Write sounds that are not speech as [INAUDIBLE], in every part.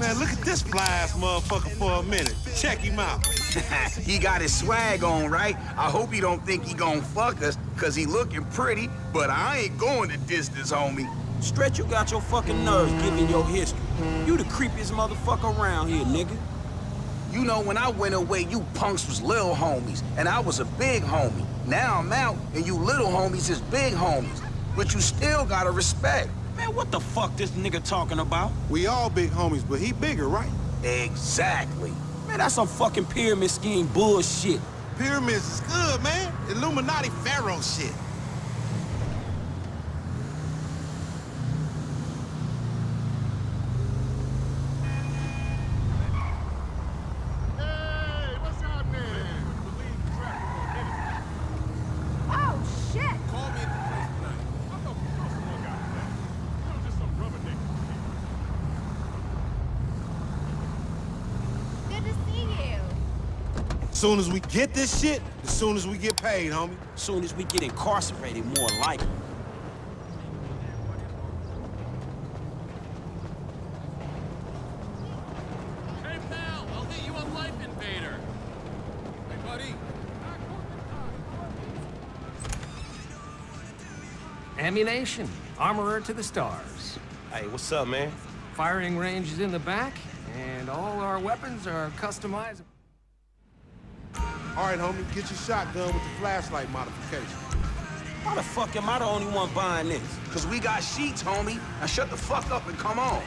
Man, look at this fly-ass motherfucker for a minute. Check him out. [LAUGHS] he got his swag on, right? I hope he don't think he gon' fuck us, cause he looking pretty, but I ain't going the distance, homie. Stretch, you got your fucking nerves giving your history. You the creepiest motherfucker around here, nigga. You know, when I went away, you punks was little homies, and I was a big homie. Now I'm out, and you little homies is big homies. But you still gotta respect. Man, what the fuck this nigga talking about? We all big homies, but he bigger, right? Exactly. Man, that's some fucking pyramid scheme bullshit. Pyramids is good, man. Illuminati pharaoh shit. Oh, shit! Good to see you. As soon as we get this shit, as soon as we get paid, homie. As soon as we get incarcerated, more likely. Hey, pal, I'll hit you on Life Invader. Hey, buddy. Ammu-Nation. Armorer to the stars. Hey, what's up, man? Firing range is in the back, and all our weapons are customizable. All right, homie, get your shotgun with the flashlight modification. Why the fuck am I the only one buying this? Cause we got sheets, homie. Now shut the fuck up and come on.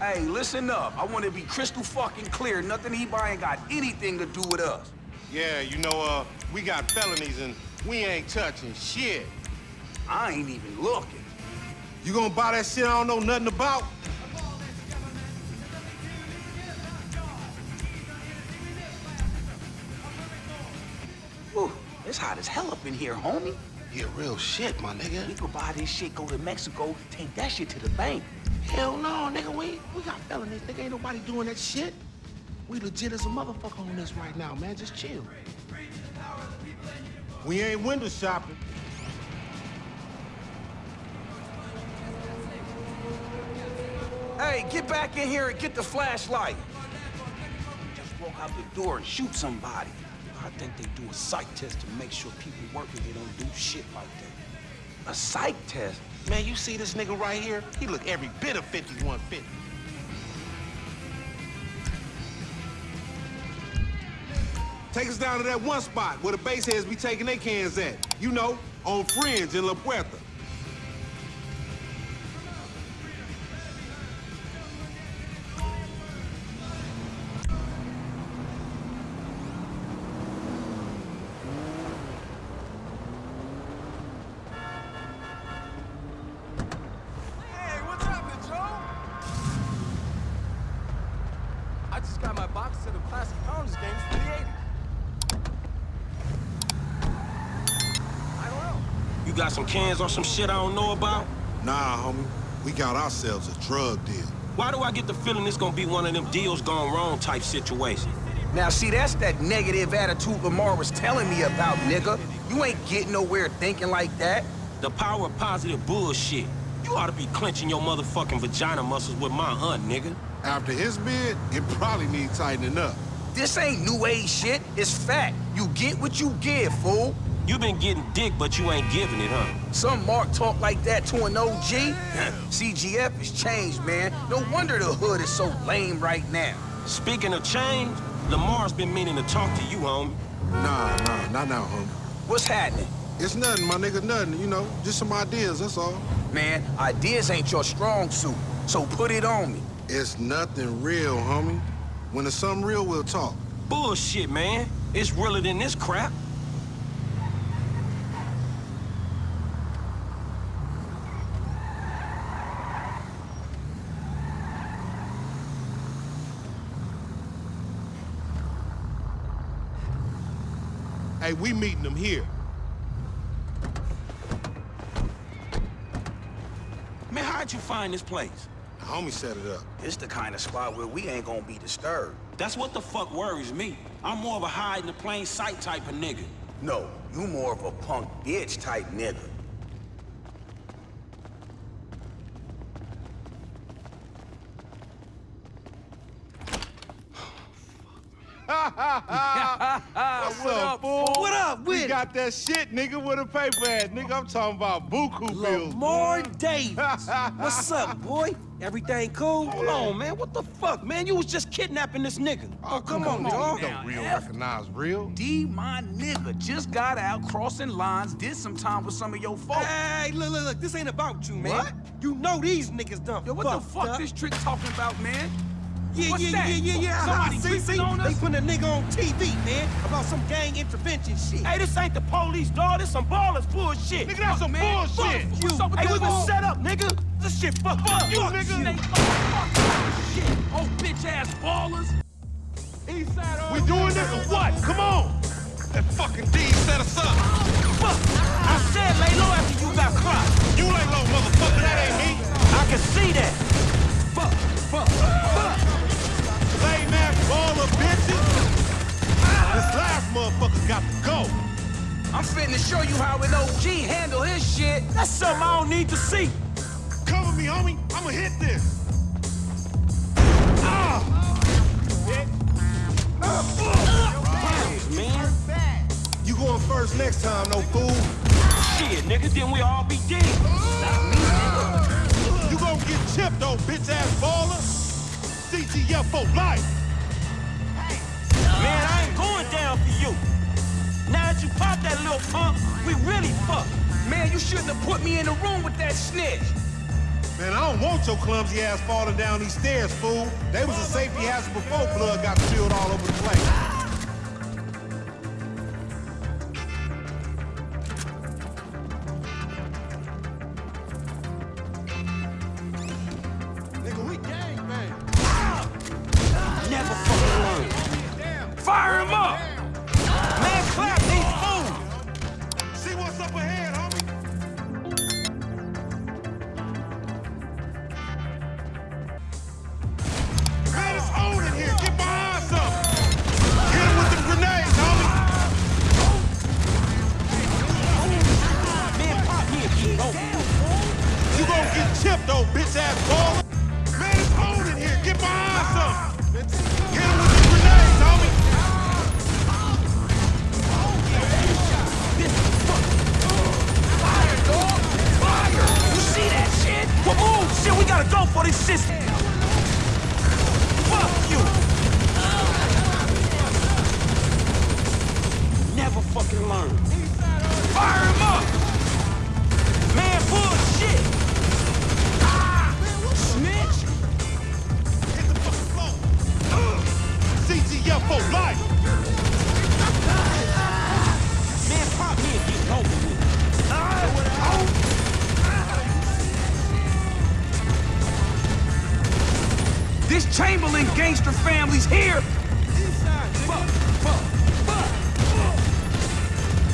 Hey, listen up. I want to be crystal fucking clear. Nothing he buying got anything to do with us. Yeah, you know, uh, we got felonies and we ain't touching shit. I ain't even looking. You gonna buy that shit I don't know nothing about? Whew, it's hot as hell up in here, homie. Yeah, real shit, my nigga. We could buy this shit, go to Mexico, take that shit to the bank. Hell no, nigga. We we got felonies. Nigga, ain't nobody doing that shit. We legit as a motherfucker on this right now, man. Just chill. We ain't window shopping. Hey, get back in here and get the flashlight. Just walk out the door and shoot somebody. I think they do a psych test to make sure people working here don't do shit like that. A psych test? Man, you see this nigga right here? He look every bit of 5150. Take us down to that one spot where the baseheads be taking their cans at. You know, on Fringe in La Puerta. Got some cans or some shit I don't know about? Nah, homie. We got ourselves a drug deal. Why do I get the feeling this gonna be one of them deals gone wrong type situation? Now, see, that's that negative attitude Lamar was telling me about, nigga. You ain't getting nowhere thinking like that. The power of positive bullshit. You ought to be clenching your motherfucking vagina muscles with my aunt, nigga. After his bid, it probably needs tightening up. This ain't new age shit. It's fact. You get what you give, fool. You been getting dick, but you ain't giving it, huh? Some Mark talk like that to an OG. [LAUGHS] CGF has changed, man. No wonder the hood is so lame right now. Speaking of change, Lamar's been meaning to talk to you, homie. Nah, nah, not now, homie. What's happening? It's nothing, my nigga, nothing. You know, just some ideas, that's all. Man, ideas ain't your strong suit, so put it on me. It's nothing real, homie. When it's something real, we'll talk. Bullshit, man. It's realer than this crap. Hey, we meeting them here. Man, how'd you find this place? The homie set it up. It's the kind of spot where we ain't gonna be disturbed. That's what the fuck worries me. I'm more of a hide in the plain sight type of nigga. No, you more of a punk bitch type nigga. What's [LAUGHS] up, fool? What up with We got that shit, nigga, with a paper at. Nigga, I'm talking about buku bills. Lamar. Davis. [LAUGHS] What's up, boy? Everything cool? Hold on, man. What the fuck, man? You was just kidnapping this nigga. Oh, oh come, on, dog. Don't real recognize real. D, my nigga, just got out crossing lines, did some time with some of your folks. Hey, look, look, look. This ain't about you, man. What? You know these niggas done Yo, what the fuck up. this trick talking about, man? Yeah, What's yeah, that? yeah, yeah, yeah. Uh-huh. Somebody see, see? on They us? putting a nigga on TV, man, about some gang intervention shit. Hey, this ain't the police, dog. This some ballers bullshit. Nigga, that's some man. bullshit. Fuck you. What's up with Hey, that we been bull- set up, nigga. This shit fucked up. you, nigga. They fuck shit. Oh, bitch ass ballers. We doing this or what? Come on. That fucking D set us up. Need to see. Cover me, homie. I'ma hit this. Ah! Man. You going first next time, no fool. Shit, nigga, then we all be dead. You gonna get chipped, though, bitch ass baller. CGF for life. Man, I ain't going down for you. Now that you popped that little pump, we really fucked. Man, you shouldn't have put me in the room with that snitch. Man, I don't want your clumsy ass falling down these stairs, fool. They was a safety hazard before blood got spilled all over the place. This Chamberlain gangster family's here. Fuck, fuck, fuck.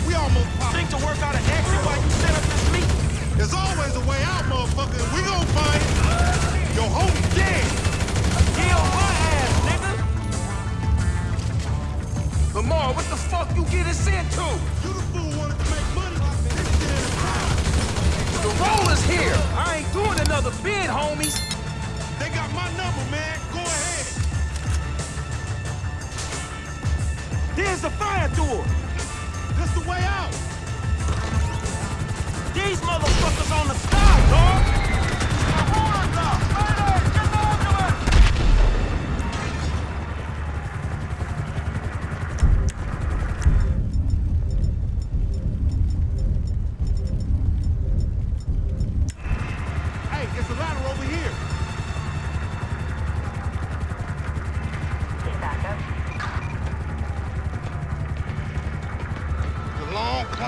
We almost popped. Think to work out an exit while you set up this meeting? There's always a way out, motherfucker, and we gon' find it. Your homie dead. Kill my ass, nigga! Lamar, what the fuck you get us into? You the fool wanted to make money. This shit is proud. The roller's here. I ain't doing another bid, homies. They got my number, man. Go ahead. There's the fire door! This the way out. These motherfuckers on the sky, dog! Hey, it's a ladder over here.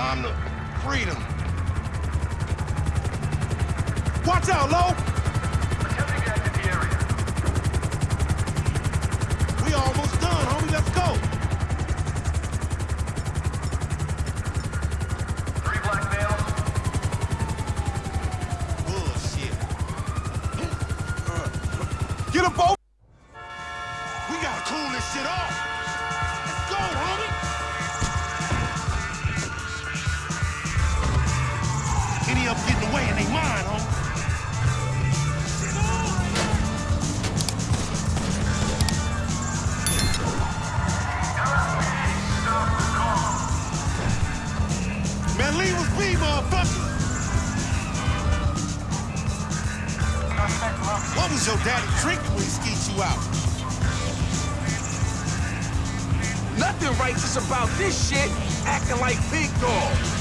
Climb to freedom. Watch out, Lo! We almost done, homie. Let's go. Bullshit. Get a boat. We gotta cool this shit off. Me, motherfucker! What was your daddy drinking when he skeet you out? Nothing righteous about this shit, acting like big dog.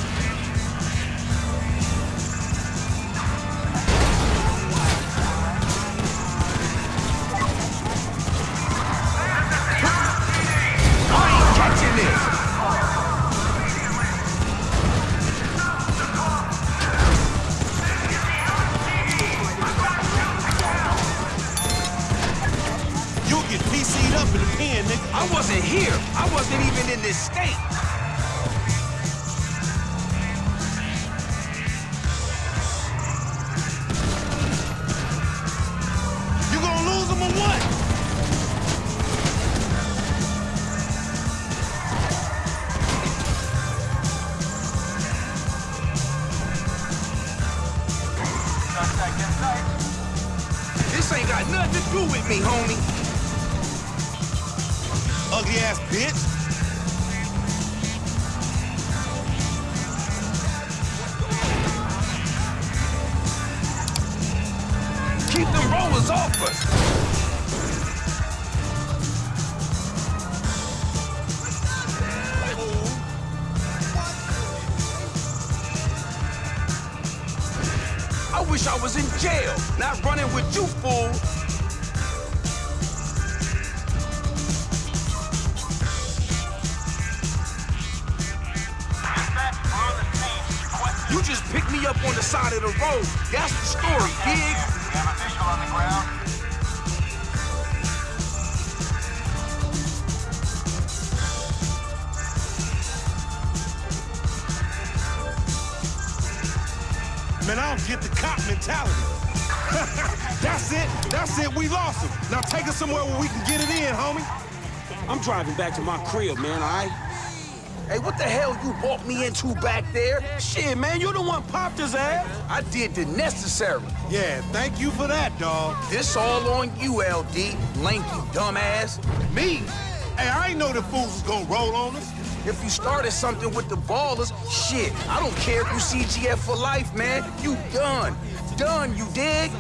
This ain't got nothing to do with me, homie. Ugly ass bitch. Keep them rollers off us. I wish I was in jail, not running with you, fool. You just picked me up on the side of the road. That's the story, dig? Man, I don't get the cop mentality. [LAUGHS] That's it. That's it. We lost him. Now take us somewhere where we can get it in, homie. I'm driving back to my crib, man, all right? Hey, what the hell you walked me into back there? Shit, man, you the one popped his ass. I did the necessary. Yeah, thank you for that, dog. This all on you, LD, lanky dumbass. Me? Hey, I ain't know the fools was gonna roll on us. If you started something with the ballers, shit, I don't care if you CGF for life, man. You done. Done, you dig?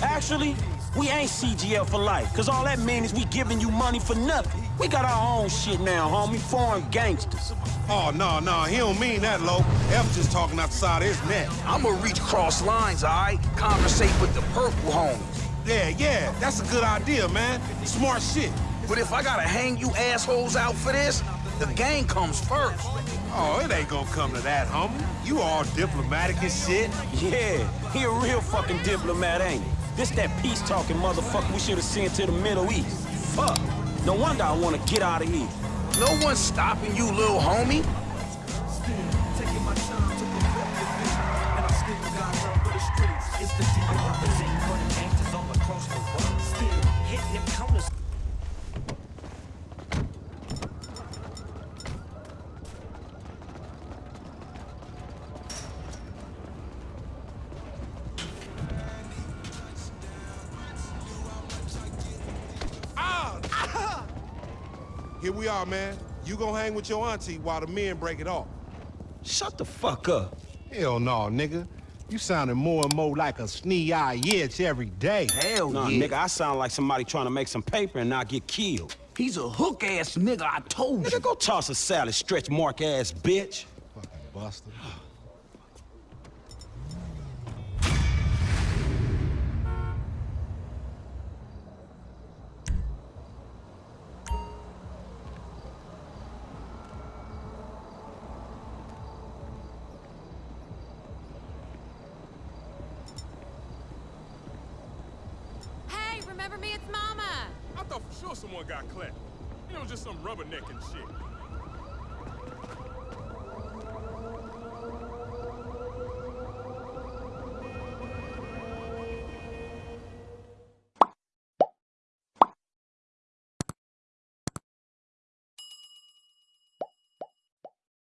Actually, we ain't CGF for life, cause all that means is we giving you money for nothing. We got our own shit now, homie. Foreign gangsters. Oh, no, no, he don't mean that, Lo. F just talking out the side of his neck. I'ma reach cross lines, all right? Conversate with the purple homies. Yeah, yeah, that's a good idea, man. Smart shit. But if I gotta hang you assholes out for this, the gang comes first. Oh, it ain't gonna come to that, homie. You all diplomatic and shit. Yeah, he a real fucking diplomat, ain't he? This that peace-talking motherfucker we should have sent to the Middle East. Fuck. No wonder I want to get out of here. No one's stopping you, little homie. We are, man. You gonna hang with your auntie while the men break it off. Shut the fuck up. Hell no, nigga. You sounding more and more like a snee-eye itch every day. Hell Nah, yeah. nigga, I sound like somebody trying to make some paper and not get killed. He's a hook-ass nigga, I told you. Nigga, go toss a salad, stretch mark ass bitch. Fucking buster. [SIGHS] thought for sure someone got clapped. It was just some rubbernecking shit.